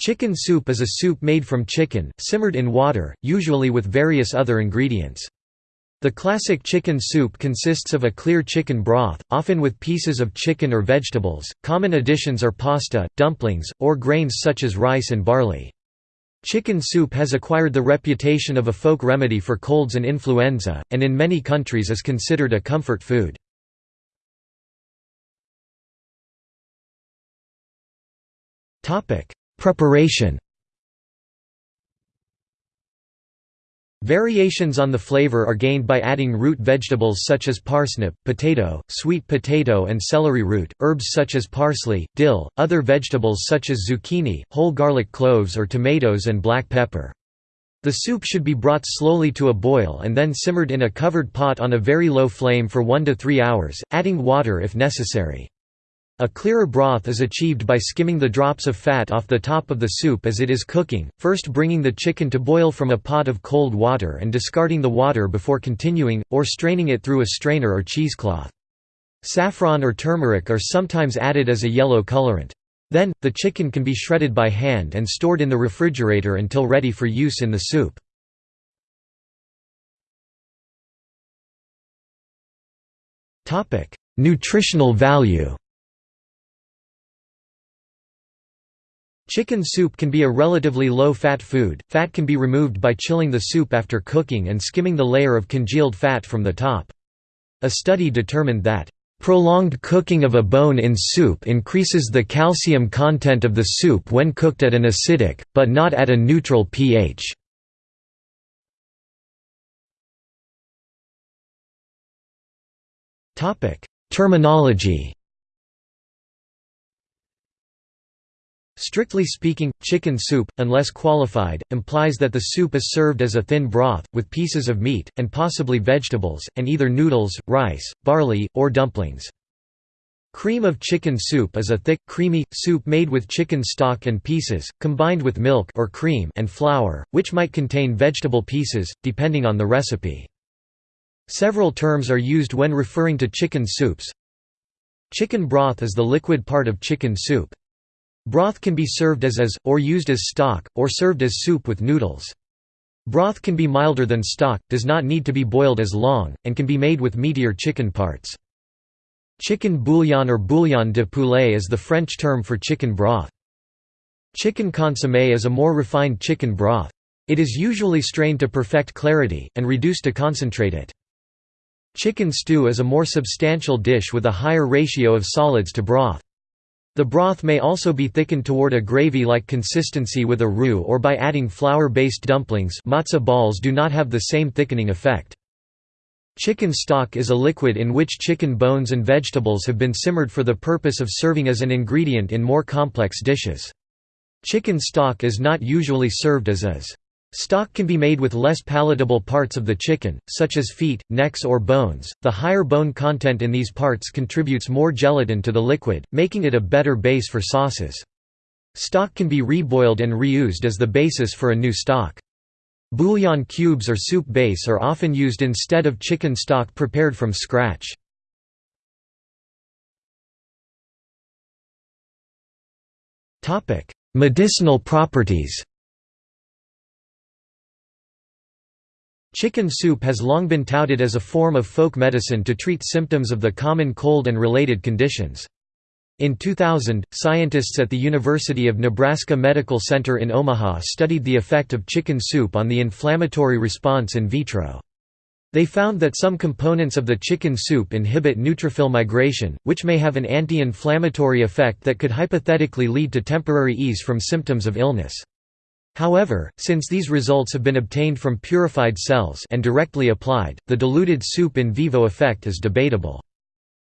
Chicken soup is a soup made from chicken, simmered in water, usually with various other ingredients. The classic chicken soup consists of a clear chicken broth, often with pieces of chicken or vegetables. Common additions are pasta, dumplings, or grains such as rice and barley. Chicken soup has acquired the reputation of a folk remedy for colds and influenza, and in many countries is considered a comfort food. Preparation Variations on the flavor are gained by adding root vegetables such as parsnip, potato, sweet potato and celery root, herbs such as parsley, dill, other vegetables such as zucchini, whole garlic cloves or tomatoes and black pepper. The soup should be brought slowly to a boil and then simmered in a covered pot on a very low flame for 1 to 3 hours, adding water if necessary. A clearer broth is achieved by skimming the drops of fat off the top of the soup as it is cooking, first bringing the chicken to boil from a pot of cold water and discarding the water before continuing, or straining it through a strainer or cheesecloth. Saffron or turmeric are sometimes added as a yellow colorant. Then, the chicken can be shredded by hand and stored in the refrigerator until ready for use in the soup. Nutritional value Chicken soup can be a relatively low-fat food, fat can be removed by chilling the soup after cooking and skimming the layer of congealed fat from the top. A study determined that, "...prolonged cooking of a bone in soup increases the calcium content of the soup when cooked at an acidic, but not at a neutral pH." Terminology Strictly speaking, chicken soup, unless qualified, implies that the soup is served as a thin broth, with pieces of meat, and possibly vegetables, and either noodles, rice, barley, or dumplings. Cream of chicken soup is a thick, creamy, soup made with chicken stock and pieces, combined with milk or cream and flour, which might contain vegetable pieces, depending on the recipe. Several terms are used when referring to chicken soups. Chicken broth is the liquid part of chicken soup. Broth can be served as is, or used as stock, or served as soup with noodles. Broth can be milder than stock, does not need to be boiled as long, and can be made with meatier chicken parts. Chicken bouillon or bouillon de poulet is the French term for chicken broth. Chicken consommé is a more refined chicken broth. It is usually strained to perfect clarity, and reduced to concentrate it. Chicken stew is a more substantial dish with a higher ratio of solids to broth. The broth may also be thickened toward a gravy-like consistency with a roux or by adding flour-based dumplings matzo balls do not have the same thickening effect. Chicken stock is a liquid in which chicken bones and vegetables have been simmered for the purpose of serving as an ingredient in more complex dishes. Chicken stock is not usually served as is. Stock can be made with less palatable parts of the chicken, such as feet, necks or bones. The higher bone content in these parts contributes more gelatin to the liquid, making it a better base for sauces. Stock can be reboiled and reused as the basis for a new stock. Bouillon cubes or soup base are often used instead of chicken stock prepared from scratch. Medicinal properties Chicken soup has long been touted as a form of folk medicine to treat symptoms of the common cold and related conditions. In 2000, scientists at the University of Nebraska Medical Center in Omaha studied the effect of chicken soup on the inflammatory response in vitro. They found that some components of the chicken soup inhibit neutrophil migration, which may have an anti-inflammatory effect that could hypothetically lead to temporary ease from symptoms of illness. However, since these results have been obtained from purified cells and directly applied, the diluted soup in vivo effect is debatable.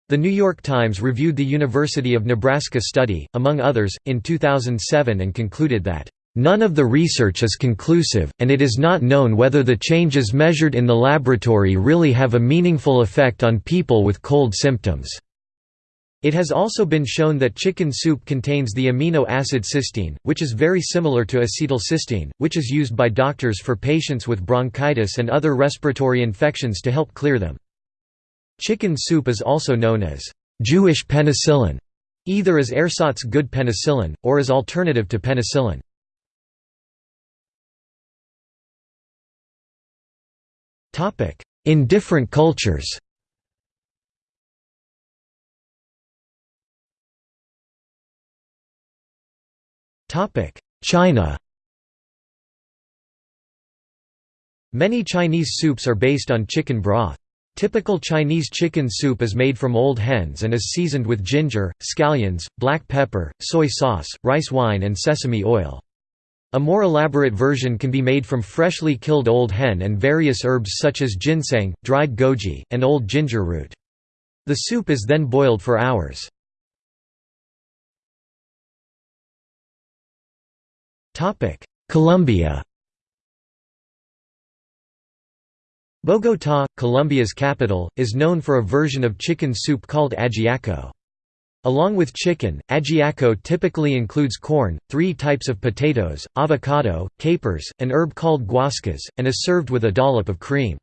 The New York Times reviewed the University of Nebraska study, among others, in 2007 and concluded that, "...none of the research is conclusive, and it is not known whether the changes measured in the laboratory really have a meaningful effect on people with cold symptoms." It has also been shown that chicken soup contains the amino acid cysteine, which is very similar to acetylcysteine, which is used by doctors for patients with bronchitis and other respiratory infections to help clear them. Chicken soup is also known as Jewish penicillin, either as ersatz good penicillin, or as alternative to penicillin. In different cultures China Many Chinese soups are based on chicken broth. Typical Chinese chicken soup is made from old hens and is seasoned with ginger, scallions, black pepper, soy sauce, rice wine and sesame oil. A more elaborate version can be made from freshly killed old hen and various herbs such as ginseng, dried goji, and old ginger root. The soup is then boiled for hours. Colombia Bogotá, Colombia's capital, is known for a version of chicken soup called ajiaco. Along with chicken, ajiaco typically includes corn, three types of potatoes, avocado, capers, an herb called guascas, and is served with a dollop of cream.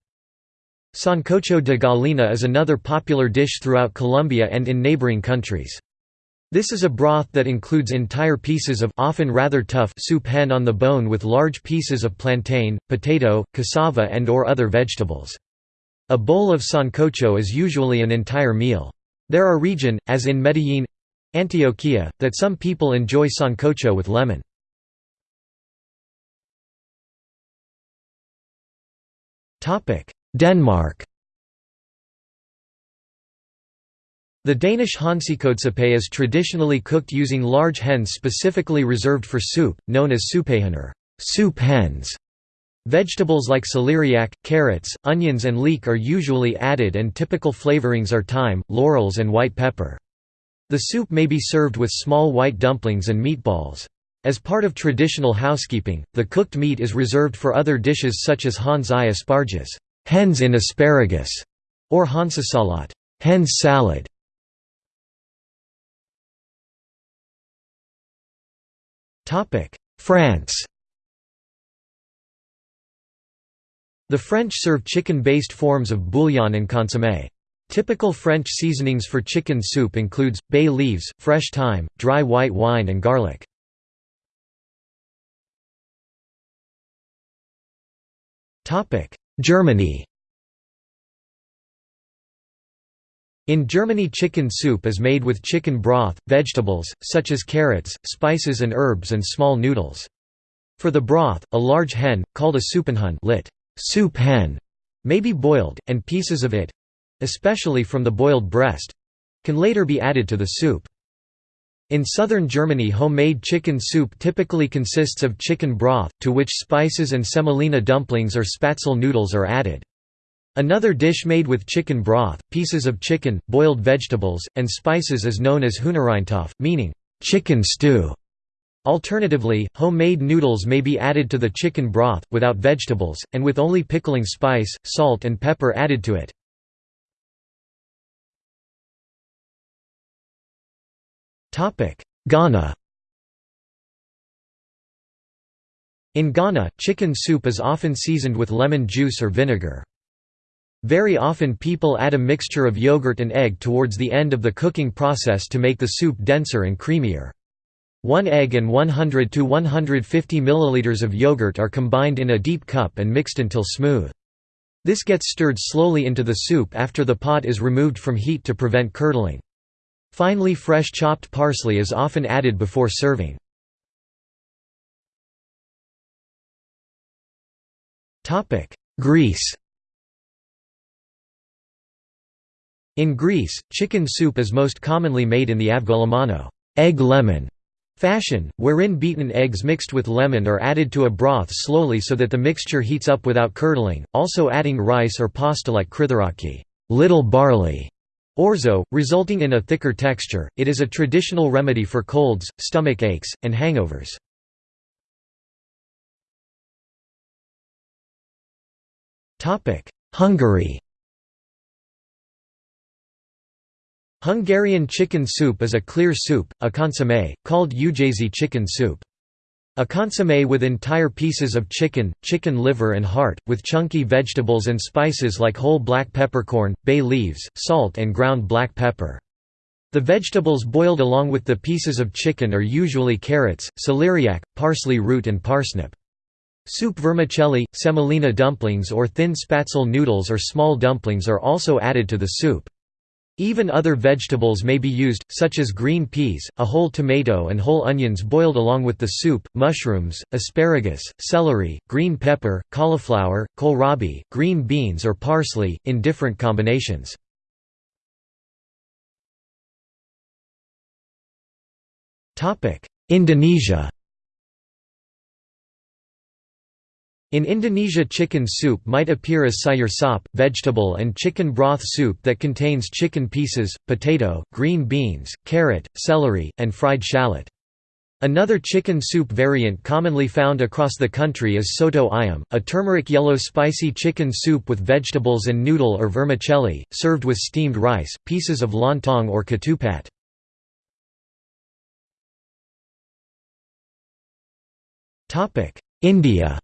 Sancocho de gallina is another popular dish throughout Colombia and in neighboring countries. This is a broth that includes entire pieces of often rather tough soup hen on the bone with large pieces of plantain, potato, cassava and or other vegetables. A bowl of sancocho is usually an entire meal. There are region, as in Medellin Antioquia, that some people enjoy sancocho with lemon. Denmark The Danish hansekotsuppe is traditionally cooked using large hens specifically reserved for soup, known as soupehaner soup hens". Vegetables like celeriac, carrots, onions and leek are usually added and typical flavorings are thyme, laurels and white pepper. The soup may be served with small white dumplings and meatballs. As part of traditional housekeeping, the cooked meat is reserved for other dishes such as Hans i asparges hens in asparagus", or Hansesalat hens salad". France The French serve chicken-based forms of bouillon and consommé. Typical French seasonings for chicken soup includes, bay leaves, fresh thyme, dry white wine and garlic. Germany In Germany chicken soup is made with chicken broth, vegetables, such as carrots, spices and herbs and small noodles. For the broth, a large hen, called a Suppenhuhn lit. Soup hen, may be boiled, and pieces of it—especially from the boiled breast—can later be added to the soup. In southern Germany homemade chicken soup typically consists of chicken broth, to which spices and semolina dumplings or spätzle noodles are added. Another dish made with chicken broth, pieces of chicken, boiled vegetables, and spices is known as Hühnereintopf, meaning, chicken stew. Alternatively, homemade noodles may be added to the chicken broth, without vegetables, and with only pickling spice, salt and pepper added to it. Ghana In Ghana, chicken soup is often seasoned with lemon juice or vinegar. Very often people add a mixture of yogurt and egg towards the end of the cooking process to make the soup denser and creamier. One egg and 100 to 150 milliliters of yogurt are combined in a deep cup and mixed until smooth. This gets stirred slowly into the soup after the pot is removed from heat to prevent curdling. Finely fresh chopped parsley is often added before serving. Greece In Greece, chicken soup is most commonly made in the avgolemono egg lemon fashion, wherein beaten eggs mixed with lemon are added to a broth slowly so that the mixture heats up without curdling, also adding rice or pasta like kritharaki little barley", orzo, resulting in a thicker texture. It is a traditional remedy for colds, stomach aches, and hangovers. Hungary Hungarian chicken soup is a clear soup, a consommé, called Újházi chicken soup. A consommé with entire pieces of chicken, chicken liver and heart, with chunky vegetables and spices like whole black peppercorn, bay leaves, salt and ground black pepper. The vegetables boiled along with the pieces of chicken are usually carrots, celeriac, parsley root and parsnip. Soup vermicelli, semolina dumplings or thin spätzle noodles or small dumplings are also added to the soup. Even other vegetables may be used, such as green peas, a whole tomato and whole onions boiled along with the soup, mushrooms, asparagus, celery, green pepper, cauliflower, kohlrabi, green beans or parsley, in different combinations. Indonesia In Indonesia chicken soup might appear as sayur sop, vegetable and chicken broth soup that contains chicken pieces, potato, green beans, carrot, celery, and fried shallot. Another chicken soup variant commonly found across the country is soto ayam, a turmeric yellow spicy chicken soup with vegetables and noodle or vermicelli, served with steamed rice, pieces of lontong or ketupat. India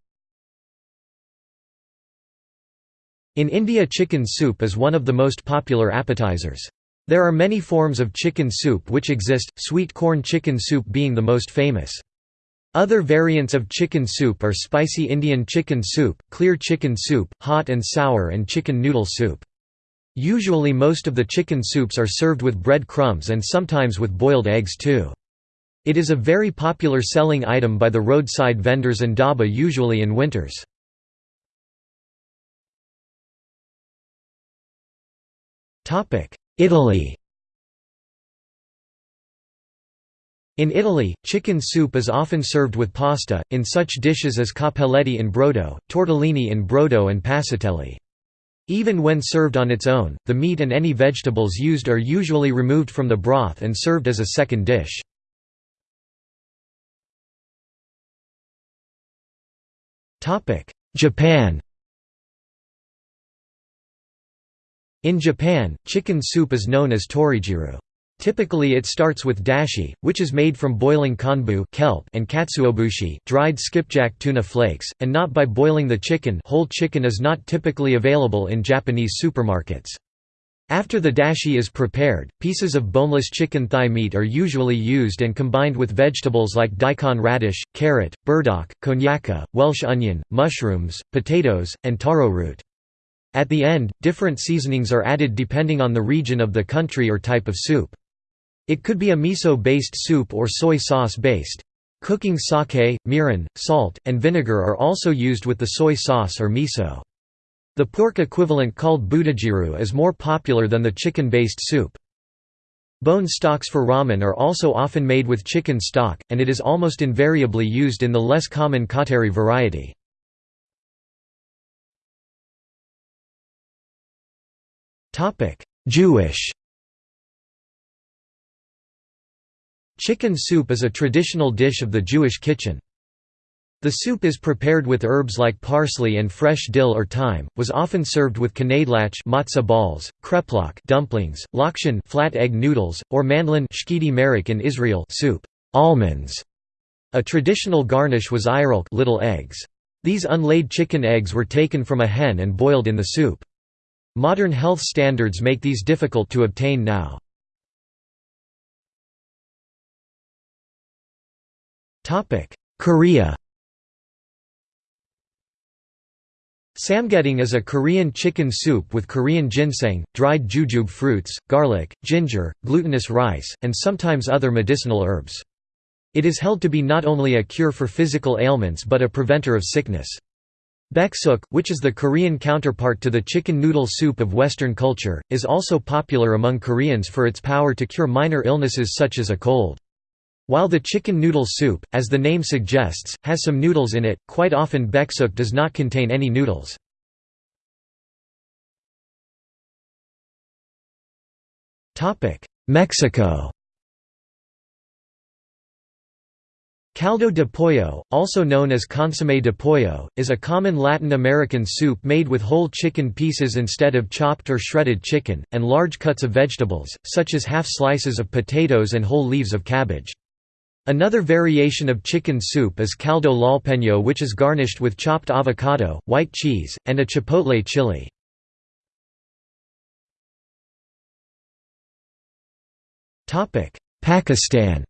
In India chicken soup is one of the most popular appetizers. There are many forms of chicken soup which exist, sweet corn chicken soup being the most famous. Other variants of chicken soup are spicy Indian chicken soup, clear chicken soup, hot and sour and chicken noodle soup. Usually most of the chicken soups are served with bread crumbs and sometimes with boiled eggs too. It is a very popular selling item by the roadside vendors and dhaba usually in winters. Italy In Italy, chicken soup is often served with pasta, in such dishes as cappelletti in brodo, tortellini in brodo and passatelli. Even when served on its own, the meat and any vegetables used are usually removed from the broth and served as a second dish. Japan In Japan, chicken soup is known as torijiru. Typically it starts with dashi, which is made from boiling konbu kelp and katsuobushi dried skipjack tuna flakes, and not by boiling the chicken whole chicken is not typically available in Japanese supermarkets. After the dashi is prepared, pieces of boneless chicken thigh meat are usually used and combined with vegetables like daikon radish, carrot, burdock, konnyaku, Welsh onion, mushrooms, potatoes, and taro root. At the end, different seasonings are added depending on the region of the country or type of soup. It could be a miso-based soup or soy sauce-based. Cooking sake, mirin, salt, and vinegar are also used with the soy sauce or miso. The pork equivalent called butajiru is more popular than the chicken-based soup. Bone stocks for ramen are also often made with chicken stock, and it is almost invariably used in the less common kateri variety. Jewish Chicken soup is a traditional dish of the Jewish kitchen. The soup is prepared with herbs like parsley and fresh dill or thyme, was often served with kneidlach matzah balls, kreplach dumplings, lokshen flat egg noodles, or mandlen in Israel soup almonds. A traditional garnish was eyerlekh little eggs. These unlaid chicken eggs were taken from a hen and boiled in the soup. Modern health standards make these difficult to obtain now. Korea Samgyetang is a Korean chicken soup with Korean ginseng, dried jujube fruits, garlic, ginger, glutinous rice, and sometimes other medicinal herbs. It is held to be not only a cure for physical ailments but a preventer of sickness. Baeksuk, which is the Korean counterpart to the chicken noodle soup of Western culture, is also popular among Koreans for its power to cure minor illnesses such as a cold. While the chicken noodle soup, as the name suggests, has some noodles in it, quite often baeksuk does not contain any noodles. Mexico Caldo de pollo, also known as consommé de pollo, is a common Latin American soup made with whole chicken pieces instead of chopped or shredded chicken, and large cuts of vegetables, such as half slices of potatoes and whole leaves of cabbage. Another variation of chicken soup is caldo tlalpeño which is garnished with chopped avocado, white cheese, and a chipotle chili. Pakistan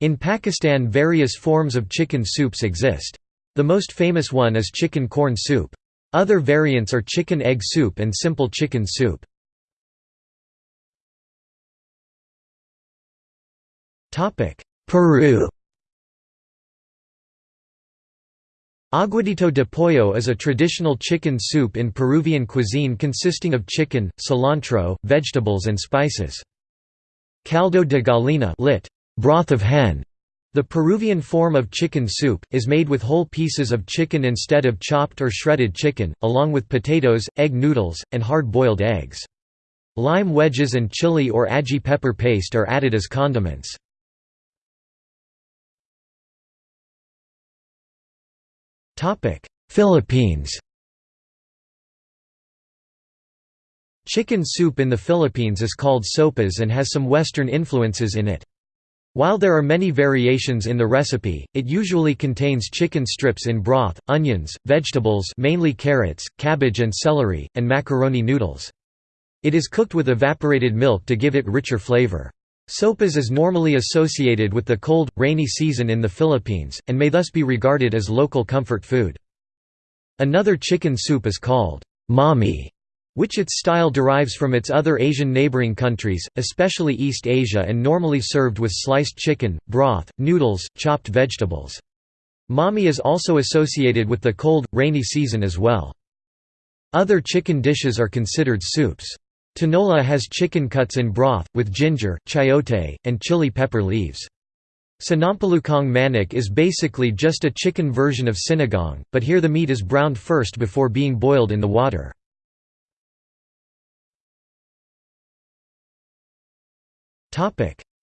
In Pakistan various forms of chicken soups exist. The most famous one is chicken corn soup. Other variants are chicken egg soup and simple chicken soup. Peru Aguadito de pollo is a traditional chicken soup in Peruvian cuisine consisting of chicken, cilantro, vegetables and spices. Caldo de gallina lit, broth of hen, the Peruvian form of chicken soup, is made with whole pieces of chicken instead of chopped or shredded chicken, along with potatoes, egg noodles, and hard-boiled eggs. Lime wedges and chili or ají pepper paste are added as condiments. Philippines Chicken soup in the Philippines is called sopas and has some Western influences in it. While there are many variations in the recipe, it usually contains chicken strips in broth, onions, vegetables mainly carrots, cabbage and celery, and macaroni noodles. It is cooked with evaporated milk to give it richer flavor. Sopas is normally associated with the cold, rainy season in the Philippines, and may thus be regarded as local comfort food. Another chicken soup is called mami, which its style derives from its other Asian neighboring countries, especially East Asia and normally served with sliced chicken, broth, noodles, chopped vegetables. Mami is also associated with the cold, rainy season as well. Other chicken dishes are considered soups. Tinola has chicken cuts in broth, with ginger, chayote, and chili pepper leaves. Sinampalukong manok is basically just a chicken version of sinigang, but here the meat is browned first before being boiled in the water.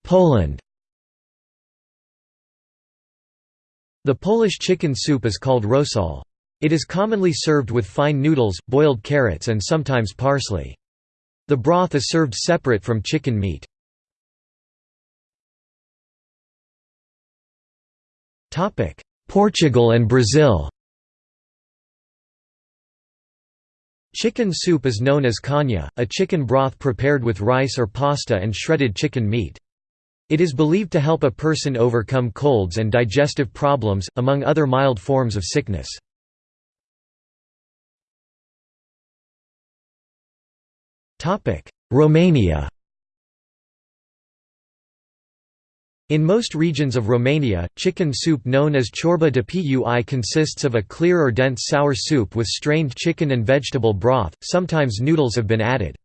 Poland The Polish chicken soup is called rosol. It is commonly served with fine noodles, boiled carrots and sometimes parsley. The broth is served separate from chicken meat. Portugal and Brazil Chicken soup is known as canja, a chicken broth prepared with rice or pasta and shredded chicken meat. It is believed to help a person overcome colds and digestive problems, among other mild forms of sickness. Romania In most regions of Romania, chicken soup known as ciorba de pui consists of a clear or dense sour soup with strained chicken and vegetable broth, sometimes noodles have been added.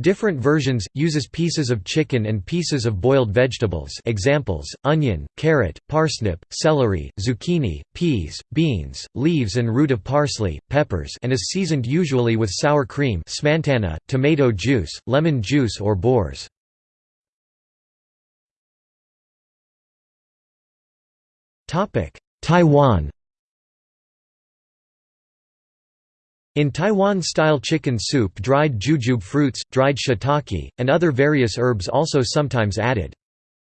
Different versions, uses pieces of chicken and pieces of boiled vegetables examples, onion, carrot, parsnip, celery, zucchini, peas, beans, leaves and root of parsley, peppers and is seasoned usually with sour cream smantana, tomato juice, lemon juice or borș. Taiwan In Taiwan-style chicken soup dried jujube fruits, dried shiitake, and other various herbs also sometimes added.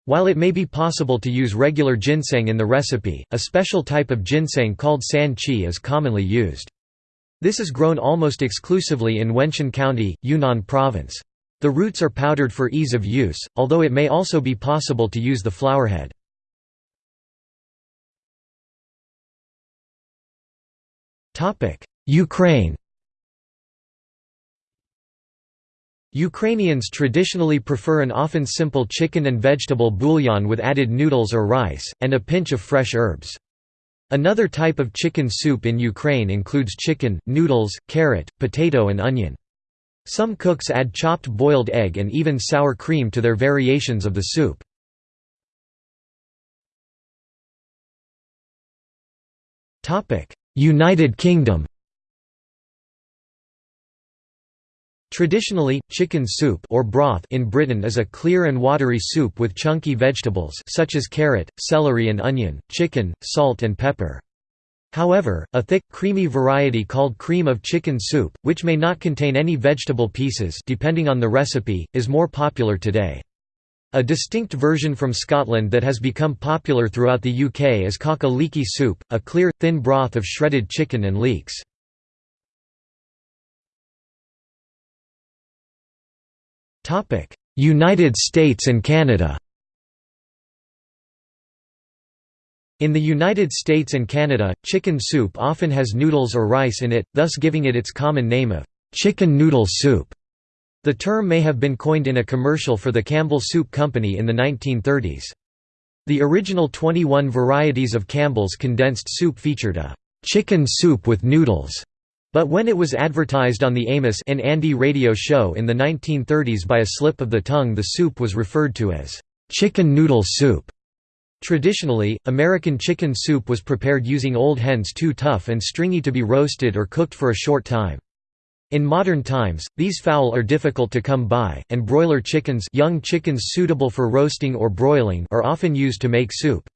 While it may be possible to use regular ginseng in the recipe, a special type of ginseng called san chi is commonly used. This is grown almost exclusively in Wenshan County, Yunnan Province. The roots are powdered for ease of use, although it may also be possible to use the flowerhead. Ukraine Ukrainians traditionally prefer an often simple chicken and vegetable bouillon with added noodles or rice, and a pinch of fresh herbs. Another type of chicken soup in Ukraine includes chicken, noodles, carrot, potato and onion. Some cooks add chopped boiled egg and even sour cream to their variations of the soup. United Kingdom Traditionally, chicken soup or broth in Britain is a clear and watery soup with chunky vegetables such as carrot, celery and onion, chicken, salt and pepper. However, a thick, creamy variety called cream of chicken soup, which may not contain any vegetable pieces depending on the recipe, is more popular today. A distinct version from Scotland that has become popular throughout the UK is cock a leekie soup, a clear, thin broth of shredded chicken and leeks. United States and Canada In the United States and Canada, chicken soup often has noodles or rice in it, thus giving it its common name of chicken noodle soup. The term may have been coined in a commercial for the Campbell Soup Company in the 1930s. The original 21 varieties of Campbell's condensed soup featured a chicken soup with noodles, but when it was advertised on the Amos and Andy radio show in the 1930s by a slip of the tongue the soup was referred to as chicken noodle soup. Traditionally, American chicken soup was prepared using old hens too tough and stringy to be roasted or cooked for a short time. In modern times, these fowl are difficult to come by, and broiler chickens young chickens suitable for roasting or broiling are often used to make soup.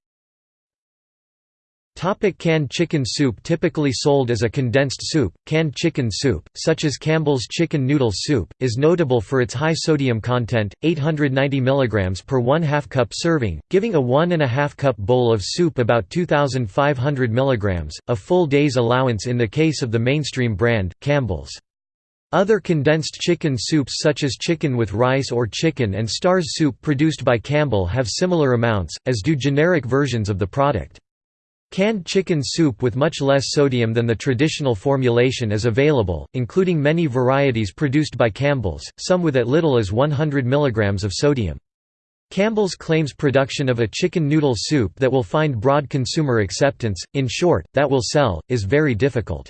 Topic canned chicken soup Typically sold as a condensed soup, canned chicken soup, such as Campbell's Chicken Noodle Soup, is notable for its high sodium content, 890 mg per 1 2 cup serving, giving a 1 2 cup bowl of soup about 2,500 mg, a full day's allowance in the case of the mainstream brand, Campbell's. Other condensed chicken soups such as chicken with rice or chicken and stars soup produced by Campbell have similar amounts, as do generic versions of the product. Canned chicken soup with much less sodium than the traditional formulation is available, including many varieties produced by Campbell's, some with as little as 100 mg of sodium. Campbell's claims production of a chicken noodle soup that will find broad consumer acceptance, in short, that will sell, is very difficult.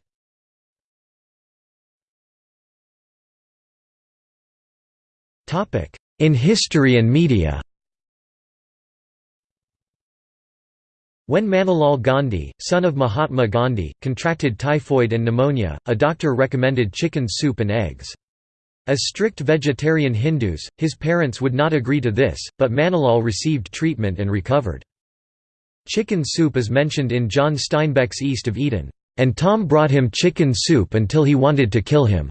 In history and media When Manilal Gandhi, son of Mahatma Gandhi, contracted typhoid and pneumonia, a doctor recommended chicken soup and eggs. As strict vegetarian Hindus, his parents would not agree to this, but Manilal received treatment and recovered. Chicken soup is mentioned in John Steinbeck's East of Eden, "...and Tom brought him chicken soup until he wanted to kill him."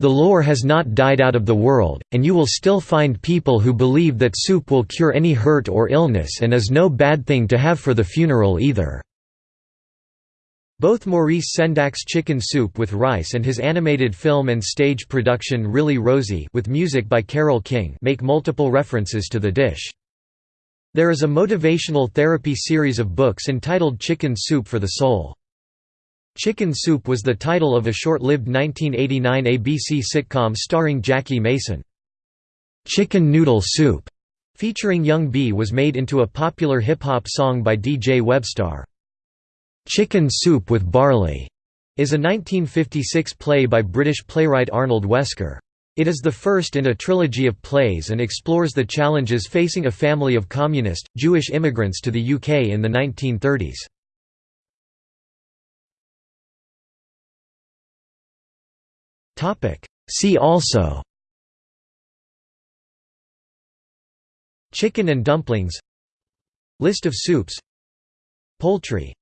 The lore has not died out of the world, and you will still find people who believe that soup will cure any hurt or illness and is no bad thing to have for the funeral either. Both Maurice Sendak's Chicken Soup with Rice and his animated film and stage production Really Rosie with music by Carole King make multiple references to the dish. There is a motivational therapy series of books entitled Chicken Soup for the Soul. Chicken Soup was the title of a short-lived 1989 ABC sitcom starring Jackie Mason. Chicken Noodle Soup, featuring Young B was made into a popular hip-hop song by DJ Webstar. Chicken Soup with Barley is a 1956 play by British playwright Arnold Wesker. It is the first in a trilogy of plays and explores the challenges facing a family of communist, Jewish immigrants to the UK in the 1930s. See also. Chicken and dumplings. List of soups. Poultry